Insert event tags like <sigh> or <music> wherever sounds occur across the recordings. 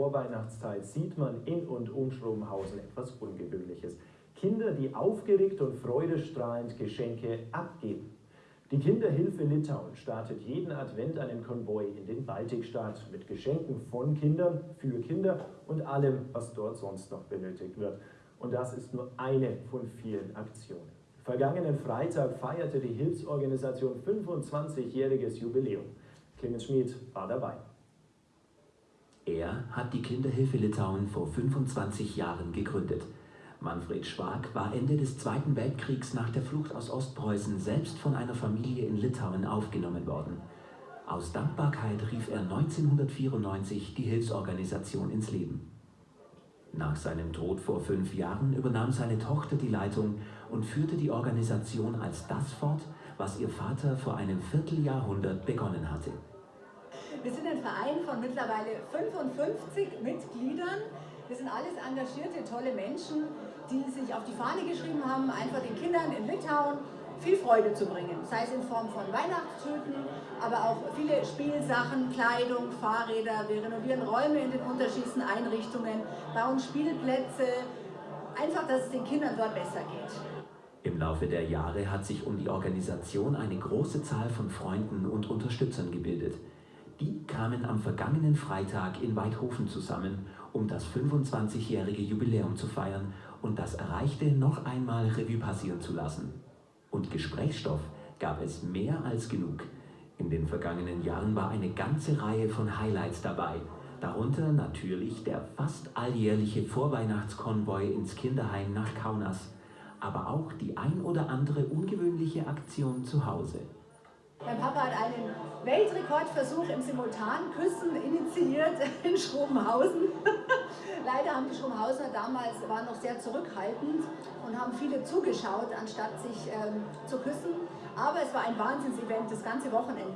Vorweihnachtszeit sieht man in und um Schrobenhausen etwas Ungewöhnliches. Kinder, die aufgeregt und freudestrahlend Geschenke abgeben. Die Kinderhilfe Litauen startet jeden Advent einen Konvoi in den Baltikstaat mit Geschenken von Kindern, für Kinder und allem, was dort sonst noch benötigt wird. Und das ist nur eine von vielen Aktionen. Vergangenen Freitag feierte die Hilfsorganisation 25-jähriges Jubiläum. Clemens Schmid war dabei. Er hat die Kinderhilfe Litauen vor 25 Jahren gegründet. Manfred Schwag war Ende des Zweiten Weltkriegs nach der Flucht aus Ostpreußen selbst von einer Familie in Litauen aufgenommen worden. Aus Dankbarkeit rief er 1994 die Hilfsorganisation ins Leben. Nach seinem Tod vor fünf Jahren übernahm seine Tochter die Leitung und führte die Organisation als das fort, was ihr Vater vor einem Vierteljahrhundert begonnen hatte. Wir sind ein Verein von mittlerweile 55 Mitgliedern. Wir sind alles engagierte, tolle Menschen, die sich auf die Fahne geschrieben haben, einfach den Kindern in Litauen viel Freude zu bringen. Sei es in Form von Weihnachtstüten, aber auch viele Spielsachen, Kleidung, Fahrräder. Wir renovieren Räume in den unterschiedlichsten Einrichtungen, bauen Spielplätze. Einfach, dass es den Kindern dort besser geht. Im Laufe der Jahre hat sich um die Organisation eine große Zahl von Freunden und Unterstützern gebildet. Die kamen am vergangenen Freitag in Weidhofen zusammen, um das 25-jährige Jubiläum zu feiern und das Erreichte noch einmal Revue passieren zu lassen. Und Gesprächsstoff gab es mehr als genug. In den vergangenen Jahren war eine ganze Reihe von Highlights dabei, darunter natürlich der fast alljährliche Vorweihnachtskonvoi ins Kinderheim nach Kaunas, aber auch die ein oder andere ungewöhnliche Aktion zu Hause. Mein Papa hat einen Weltrekordversuch im Simultanküssen initiiert <laughs> in Schrobenhausen. <laughs> Leider haben die Schrobenhausener damals waren noch sehr zurückhaltend und haben viele zugeschaut, anstatt sich ähm, zu küssen. Aber es war ein Wahnsinnsevent, das ganze Wochenende.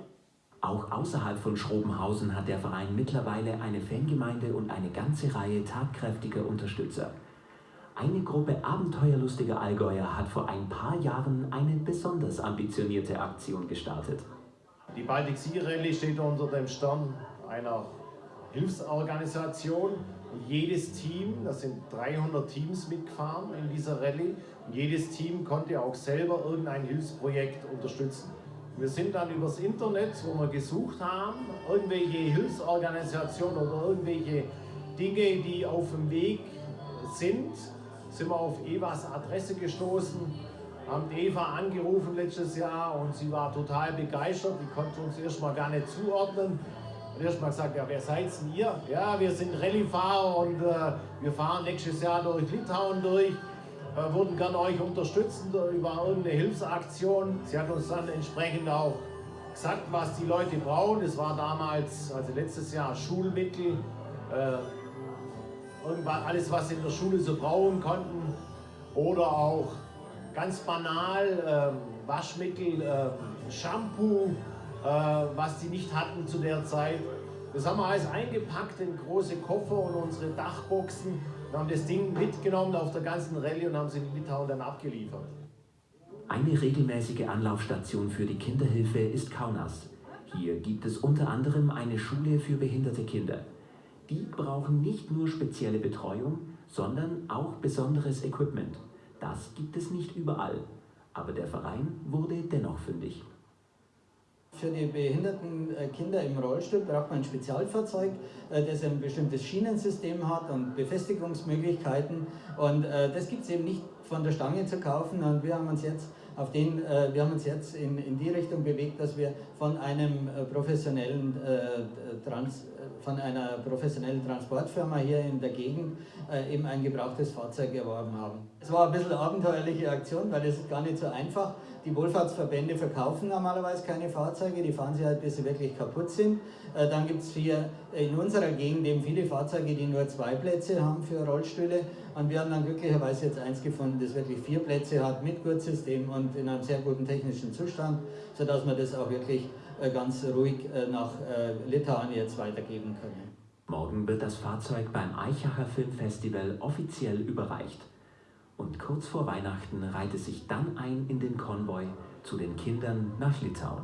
Auch außerhalb von Schrobenhausen hat der Verein mittlerweile eine Fangemeinde und eine ganze Reihe tatkräftiger Unterstützer. Eine Gruppe abenteuerlustiger Allgäuer hat vor ein paar Jahren eine besonders ambitionierte Aktion gestartet. Die Baltic Sea Rallye steht unter dem Stern einer Hilfsorganisation und jedes Team, das sind 300 Teams mitgefahren in dieser Rallye, und jedes Team konnte auch selber irgendein Hilfsprojekt unterstützen. Wir sind dann übers Internet, wo wir gesucht haben, irgendwelche Hilfsorganisationen oder irgendwelche Dinge, die auf dem Weg sind, sind wir auf Evas Adresse gestoßen, haben Eva angerufen letztes Jahr und sie war total begeistert. Die konnte uns erstmal gar nicht zuordnen. Und erstmal gesagt, ja, wer seid denn ihr? Ja, wir sind Rallyefahrer und äh, wir fahren nächstes Jahr durch Litauen durch. Äh, würden gerne euch unterstützen über irgendeine Hilfsaktion. Sie hat uns dann entsprechend auch gesagt, was die Leute brauchen. Es war damals, also letztes Jahr, Schulmittel. Äh, irgendwann alles, was sie in der Schule so brauchen konnten. Oder auch ganz banal ähm, Waschmittel, äh, Shampoo, äh, was sie nicht hatten zu der Zeit. Das haben wir alles eingepackt in große Koffer und unsere Dachboxen Wir haben das Ding mitgenommen auf der ganzen Rallye und haben sie in Litauen dann abgeliefert. Eine regelmäßige Anlaufstation für die Kinderhilfe ist Kaunas. Hier gibt es unter anderem eine Schule für behinderte Kinder. Die brauchen nicht nur spezielle Betreuung, sondern auch besonderes Equipment. Das gibt es nicht überall, aber der Verein wurde dennoch fündig. Für die behinderten äh, Kinder im Rollstuhl braucht man ein Spezialfahrzeug, äh, das ein bestimmtes Schienensystem hat und Befestigungsmöglichkeiten. Und äh, das gibt es eben nicht von der Stange zu kaufen. Und wir haben uns jetzt, auf den, wir haben uns jetzt in, in die Richtung bewegt, dass wir von einem professionellen Trans von einer professionellen Transportfirma hier in der Gegend äh, eben ein gebrauchtes Fahrzeug erworben haben. Es war ein bisschen eine abenteuerliche Aktion, weil es ist gar nicht so einfach. Die Wohlfahrtsverbände verkaufen normalerweise keine Fahrzeuge, die fahren sie halt, bis sie wirklich kaputt sind. Äh, dann gibt es hier in unserer Gegend eben viele Fahrzeuge, die nur zwei Plätze haben für Rollstühle. Und wir haben dann glücklicherweise jetzt eins gefunden, das wirklich vier Plätze hat mit Gurtsystem und in einem sehr guten technischen Zustand, sodass man das auch wirklich äh, ganz ruhig äh, nach äh, Litauen jetzt weitergeben können. Morgen wird das Fahrzeug beim Eichacher Filmfestival offiziell überreicht. Und kurz vor Weihnachten reiht es sich dann ein in den Konvoi zu den Kindern nach Litauen.